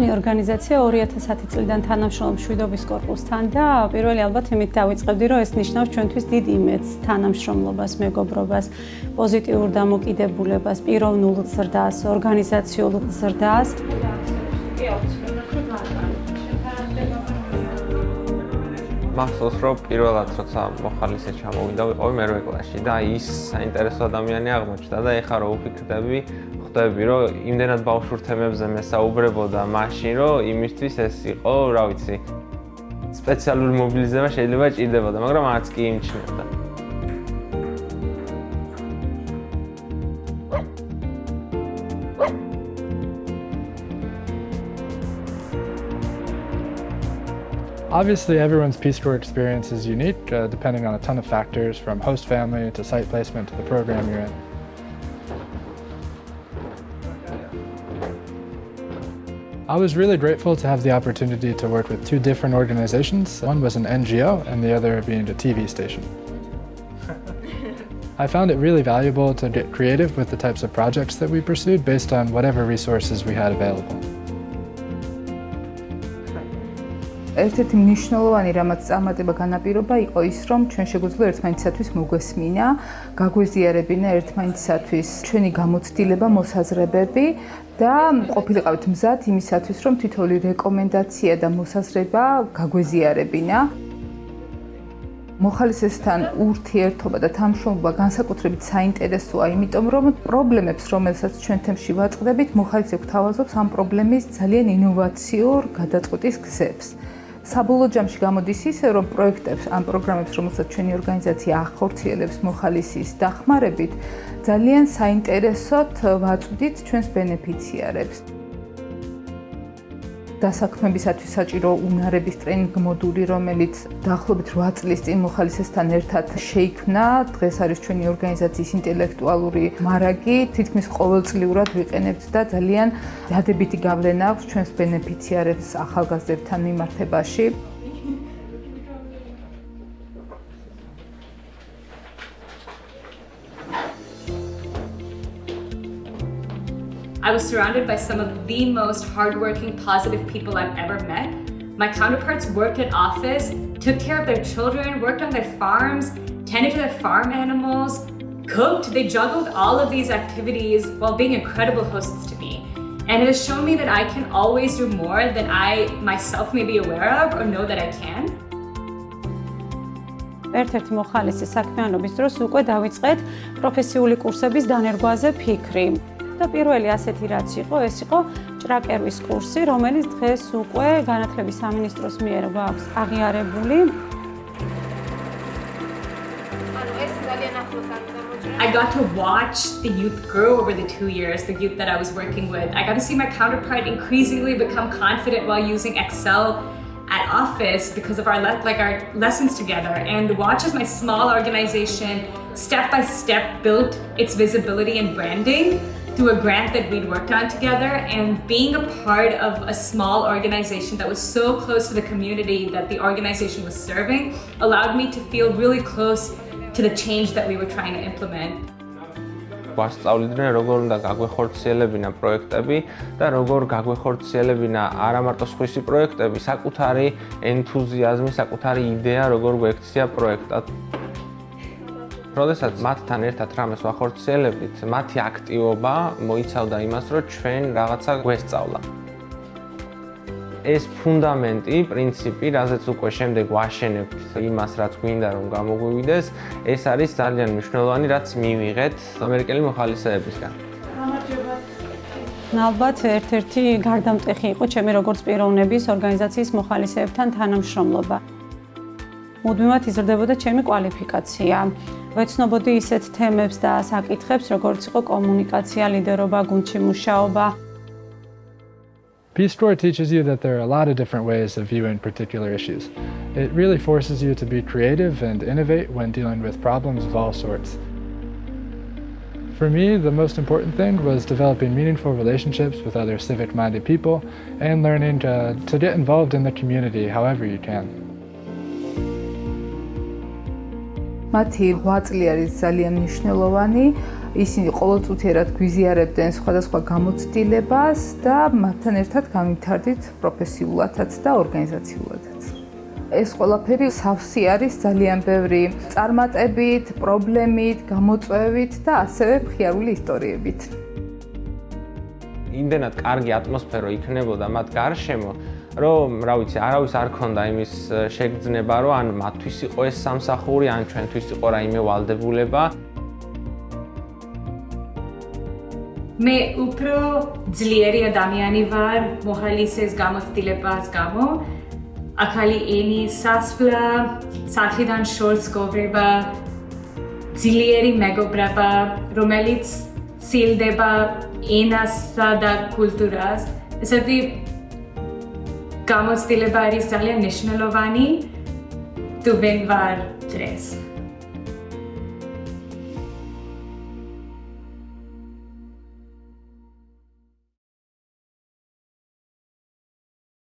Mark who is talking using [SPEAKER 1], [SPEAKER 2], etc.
[SPEAKER 1] ჩვენი ორგანიზაცია 2010 წლიდან თანამშრომლობს მშვიდობის კორპუსთან და პირველი ალბათ იმით დავიწყებდი, რომ ეს ნიშნავს ჩვენთვის დიდ იმედს, თანამშრომლობას, მეგობრობას, პოზიტიურ დამოკიდებულებას, პიროვნულ ზრდას, ორგანიზაციულ ზრდას.
[SPEAKER 2] მახსოვს რომ პირველად როცა მოხალისე ჩამოვიდა ვიყავი მერვე კლასში და ის საინტერესო ადამიანი აღმოჩნდა და ეხლა რო ვფიქრდები ხვდები რომ იმდენად ბავშვურ თემებზე მესაუბრებოდა მაშინ რომ იმისთვის ეს იყო რა ვიცი სპეციალური მობილიზება შეიძლება ჭირდებოდა მაგრამ არც კი იმჩნევდა
[SPEAKER 3] Obviously, everyone's Peace Corps experience is unique, uh, depending on a ton of factors, from host family to site placement to the program you're in. I was really grateful to have the opportunity to work with two different organizations. One was an NGO and the other being a TV station. I found it really valuable to get creative with the types of projects that we pursued based on whatever resources we had available.
[SPEAKER 4] ერთ-ერთი მნიშვნელოვანი რამაც წარმატება განაპირობა იყო ის, რომ ჩვენ შეგვიძლია ერთმანეთისათვის მოგვესმინა, გაგვეზიარებინა ერთმანეთისათვის ჩვენი გამოცდილება, მოსაზრებები და ყოფილიყავით მზად იმისათვის, რომ თითოეული რეკომენდაცია და მოსაზრება გაგვეზიარებინა. მოხალისესთან ურთიერთობა და თანამშრომლობა განსაკუთრებით საინტერესოა, იმიტომ რომ პრობლემებს, რომელსაც ჩვენ თემში ვაწყდებით, მოხალისე გვთავაზობს ამ პრობლემის ძალიან ინოვაციურ გადაწყვეტის გზებს. საბოლოო ჯამში გამოდის ისე, რომ პროექტებს ან პროგრამებს, რომელსაც ჩვენი ორგანიზაცია ახორციელებს მოხალისის დახმარებით, ძალიან საინტერესოდ ვაწვდით ჩვენს ბენეფიციარებს. დასაქმებისათვის საჭირო უნარების ტრენინგ მოდული, რომელიც დაახლოებით 8 წლის წინ მოხალისესთან ერთად შეიქმნა. დღეს არის ჩვენი ორგანიზაციის ინტელექტუალური მარაგი, თითქმის ყოველწლიურად ვიყენებთ და ძალიან დადებითი გავლენა აქვს ჩვენს ბენეფიციარებს ახალგაზრდებთან მიმართებაში.
[SPEAKER 5] I was surrounded by some of the most hardworking, positive people I've ever met. My counterparts worked in office, took care of their children, worked on their farms, tended to their farm animals, cooked. They juggled all of these activities while being incredible hosts to me. And it has shown me that I can always do more than I myself may be aware of or know that I can.
[SPEAKER 1] ერთ-ერთი მოხალისე საქმიანობის დროს უკვე დაიწყეთ პროფესიული კურსების დანერგვაზე ფიქრი. და პირველი ასეთი რაც იყო, ეს იყო ჭრაკერვის კურსი, რომელიც დღეს უკვე განათლების სამინისტროს მიერ გვაქვს აღიარებული.
[SPEAKER 5] I got to watch the youth grow over the two years, the youth that I was working with. I got to see my counterpart increasingly become confident while using Excel at office because of our like our lessons together and watch as my small organization step by step built its visibility and branding through a grant that we'd worked on together and being a part of a small organization that was so close to the community that the organization was serving allowed me to feel really close to the change that we were trying to implement.
[SPEAKER 2] ვასწავლიდნენ როგორ უნდა გაგვეხორციელებინა პროექტები და როგორ გაგვეხორციელებინა არა მარტო სხვისი პროექტები, საკუთარი ენთუზიაზმი, საკუთარი იდეა როგორ გვექცია პროექტად. როდესაც მათთან ერთად რამეს ვახორციელებდით, მათი აქტივობა მოიცავდა იმას, რომ ჩვენ რაღაცა გვესწავლა. ეს ფუნდამენტი, პრინციპი, რაზეც უკვე შემდეგ ვაშენებთ იმას, რაც გვინდა რომ გამოგვივიდეს, ეს არის ძალიან მნიშვნელოვანი, რაც მივიღეთ ამერიკელი მოხალისეებისგან.
[SPEAKER 1] ალბათ ერთ-ერთი გარდამტეხი იყო ჩემი როგორც პიროვნების ორგანიზაციის მოხალისეებთან თანამშრომლობა. მუდმივად იზრდებოდა ჩემი კვალიფიკაცია. ვეცნობოდი ისეთ თემებს და საკითხებს, როგორც იყო კომუნიკაცია, ლიდერობა, გუნდში მუშაობა.
[SPEAKER 3] Peace Corps teaches you that there are a lot of different ways of viewing particular issues. It really forces you to be creative and innovate when dealing with problems of all sorts. For me, the most important thing was developing meaningful relationships with other civic-minded people and learning to, to get involved in the community however you can.
[SPEAKER 4] მათი 8 წელი არის ძალიან მნიშვნელოვანი. ისინი ყოველწუთიერად გვიზიარებდნენ სხვადასხვა გამოცდილებას და მათთან ერთად გამიმთარდით პროფესიულადაც და ორგანიზაციულადაც. ეს ყველაფერი სავსე არის ძალიან ბევრი წარმატებით, პრობლემით, გამოწვევით და ასევე მხიარული ისტორიებით.
[SPEAKER 2] იმდენად კარგი ატმოსფერო იქნებოდა მათ გარშემო, რომ, რა ვიცი, არავის არ ქონდა იმის შეგრძნება, რომ ან მათთვის იყო ეს სამსახური, ან ჩვენთვის იყო რაიმე ვალდებულება.
[SPEAKER 5] მე უფრო ძლიერი ადამიანი ვარ მოხალისეს გამოცდილებას გამო. ახალი ენის სასვლა, საფიდან შორს გოვრება, ძლიერი მეგობრობა, რომელიც სილდება ენასა და კულტურას. ესეთი Estamos celebrando a Italia Nacional Ovani tu ben var tres.